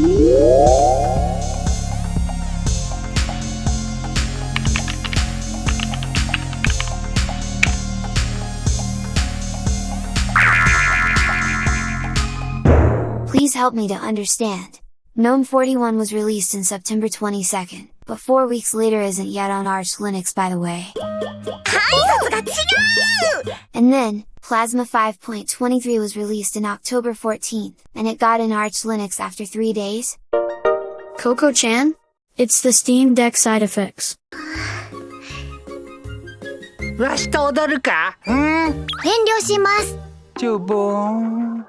Please help me to understand. GNOME 41 was released in September 22nd, but 4 weeks later isn't yet on Arch Linux by the way. And then, Plasma 5.23 was released in October 14th, and it got in Arch Linux after 3 days? Coco-chan? It's the Steam Deck side effects. わしと踊るかうん遠慮します。ちょぼーん